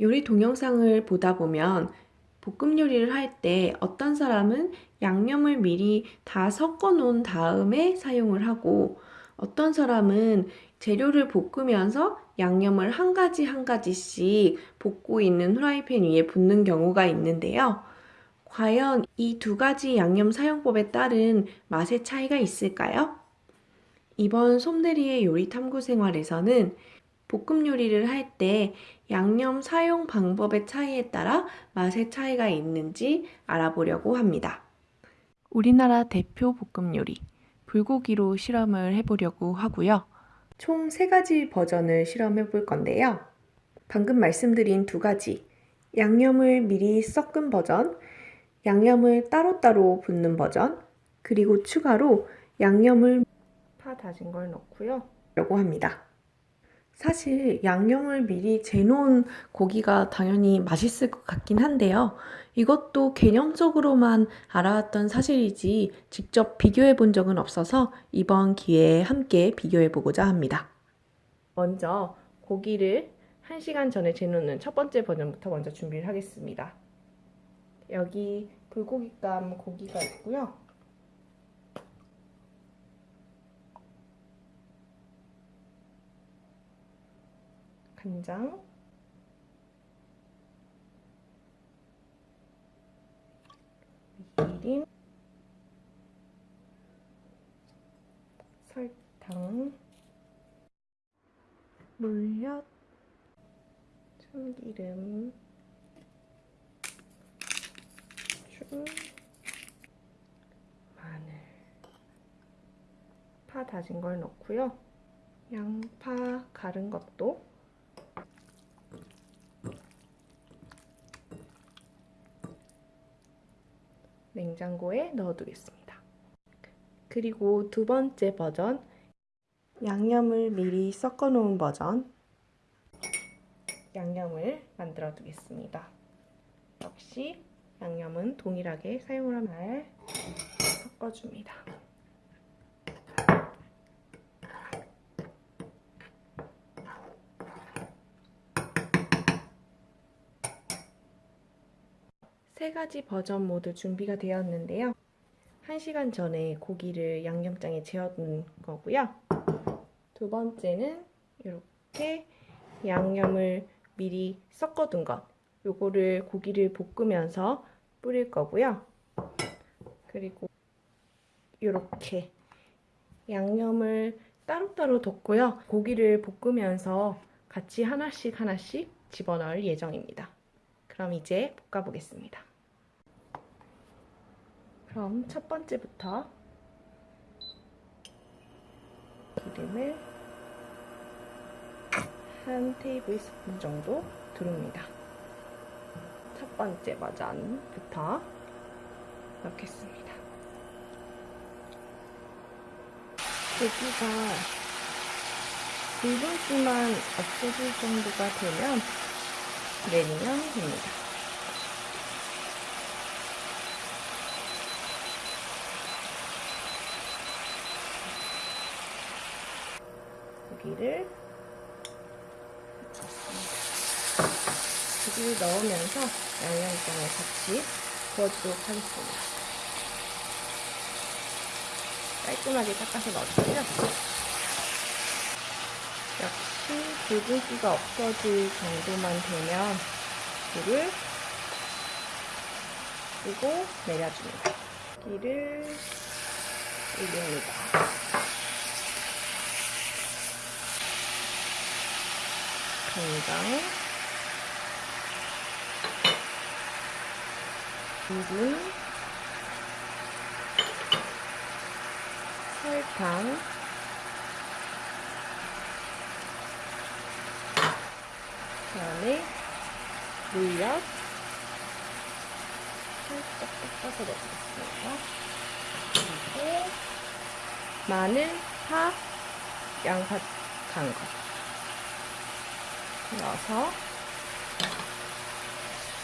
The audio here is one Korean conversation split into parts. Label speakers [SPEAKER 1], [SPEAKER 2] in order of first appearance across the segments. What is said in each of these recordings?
[SPEAKER 1] 요리 동영상을 보다 보면 볶음 요리를 할 때 어떤 사람은 양념을 미리 다 섞어 놓은 다음에 사용을 하고 어떤 사람은 재료를 볶으면서 양념을 한 가지 한 가지씩 볶고 있는 후라이팬 위에 붓는 경우가 있는데요. 과연 이 두 가지 양념 사용법에 따른 맛의 차이가 있을까요? 이번 솜대리의 요리 탐구 생활에서는 볶음 요리를 할 때 양념 사용 방법의 차이에 따라 맛의 차이가 있는지 알아보려고 합니다. 우리나라 대표 볶음 요리, 불고기로 실험을 해보려고 하고요. 총세 가지 버전을 실험해 볼 건데요. 방금 말씀드린 두 가지, 양념을 미리 섞은 버전, 양념을 따로따로 붓는 버전, 그리고 추가로 양념을 파 다진 걸 넣고요. 라고 합니다. 사실 양념을 미리 재놓은 고기가 당연히 맛있을 것 같긴 한데요. 이것도 개념적으로만 알아왔던 사실이지 직접 비교해 본 적은 없어서 이번 기회에 함께 비교해 보고자 합니다. 먼저 고기를 1시간 전에 재놓는 첫 번째 버전부터 먼저 준비를 하겠습니다. 여기 불고기감 고기가 있고요. 간장. 미림. 설탕. 물엿. 참기름. 쭉. 마늘. 파 다진 걸 넣고요. 양파 갈은 것도 냉장고에 넣어두겠습니다. 그리고 두 번째 버전 양념을 미리 섞어 놓은 버전 양념을 만들어 두겠습니다. 역시 양념은 동일하게 사용을 하면 섞어줍니다. 세 가지 버전 모두 준비가 되었는데요. 1시간 전에 고기를 양념장에 재워둔 거고요. 두 번째는 이렇게 양념을 미리 섞어둔 것. 요거를 고기를 볶으면서 뿌릴 거고요. 그리고 이렇게 양념을 따로따로 뒀고요. 고기를 볶으면서 같이 하나씩 하나씩 집어넣을 예정입니다. 그럼 이제 볶아보겠습니다. 그럼 첫 번째부터 기름을 한 테이블 스푼 정도 두릅니다. 첫 번째 버전부터 넣겠습니다. 고기가 붉은기만 없어질 정도가 되면 내리면 됩니다. 고기를 넣습니다. 고기를 넣으면서 양념장을 같이 부어주도록 하겠습니다. 깔끔하게 닦아서 넣어주고요. 역시 붉은기가 없어질 정도만 되면 불을 끄고 내려줍니다. 기를 올립니다. 간장, 기름, 설탕, 그다음에 물엿 살짝 닦아서 넣어주겠습니다. 그리고 마늘, 파, 양파 간 거. 넣어서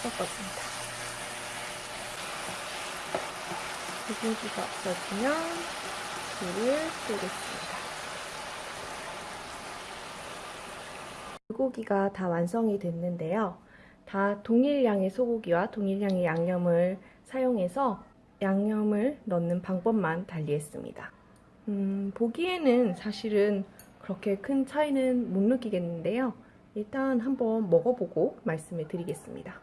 [SPEAKER 1] 섞어줍니다. 붉은기가 없어지면 불을 끄겠습니다. 불고기가 다 완성이 됐는데요. 다 동일량의 소고기와 동일량의 양념을 사용해서 양념을 넣는 방법만 달리했습니다. 음, 보기에는 사실은 그렇게 큰 차이는 못 느끼겠는데요. 일단 한번 먹어보고 말씀을 드리겠습니다.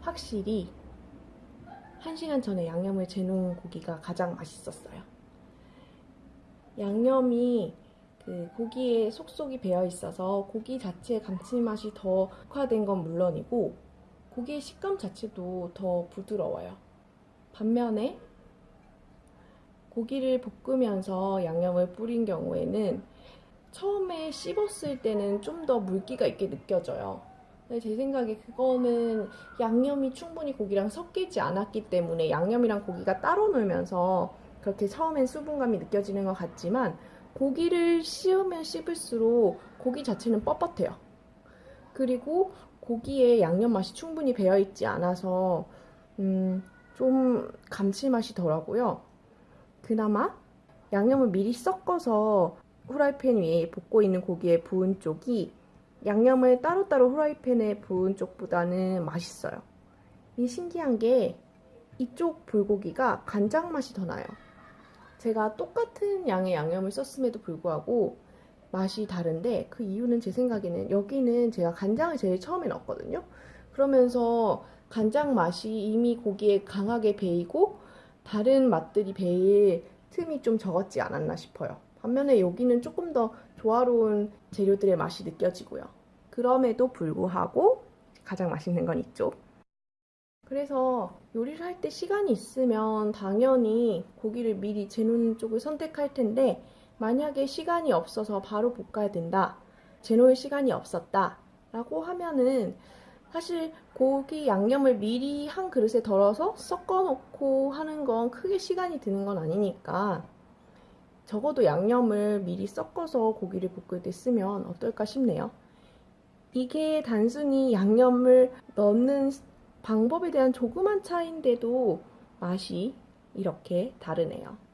[SPEAKER 1] 확실히 1시간 전에 양념을 재놓은 고기가 가장 맛있었어요. 양념이 그 고기에 속속이 배어 있어서 고기 자체의 감칠맛이 더 특화된 건 물론이고 고기의 식감 자체도 더 부드러워요. 반면에 고기를 볶으면서 양념을 뿌린 경우에는 처음에 씹었을 때는 좀 더 물기가 있게 느껴져요. 제 생각에 그거는 양념이 충분히 고기랑 섞이지 않았기 때문에 양념이랑 고기가 따로 놀면서 그렇게 처음엔 수분감이 느껴지는 것 같지만 고기를 씹으면 씹을수록 고기 자체는 뻣뻣해요. 그리고 고기에 양념 맛이 충분히 배어 있지 않아서 음, 좀 감칠맛이 덜하고요. 그나마 양념을 미리 섞어서 후라이팬 위에 볶고 있는 고기의 부은 쪽이 양념을 따로따로 후라이팬에 부은 쪽보다는 맛있어요. 이 신기한 게 이쪽 불고기가 간장 맛이 더 나요. 제가 똑같은 양의 양념을 썼음에도 불구하고 맛이 다른데 그 이유는 제 생각에는 여기는 제가 간장을 제일 처음에 넣었거든요. 그러면서 간장 맛이 이미 고기에 강하게 배이고 다른 맛들이 배일 틈이 좀 적었지 않았나 싶어요. 반면에 여기는 조금 더 조화로운 재료들의 맛이 느껴지고요. 그럼에도 불구하고 가장 맛있는 건 이쪽. 그래서 요리를 할 때 시간이 있으면 당연히 고기를 미리 재놓는 쪽을 선택할 텐데 만약에 시간이 없어서 바로 볶아야 된다. 재놓을 시간이 없었다. 라고 하면은 사실 고기 양념을 미리 한 그릇에 덜어서 섞어 놓고 하는 건 크게 시간이 드는 건 아니니까 적어도 양념을 미리 섞어서 고기를 볶을 때 쓰면 어떨까 싶네요. 이게 단순히 양념을 넣는 방법에 대한 조그만 차이인데도 맛이 이렇게 다르네요.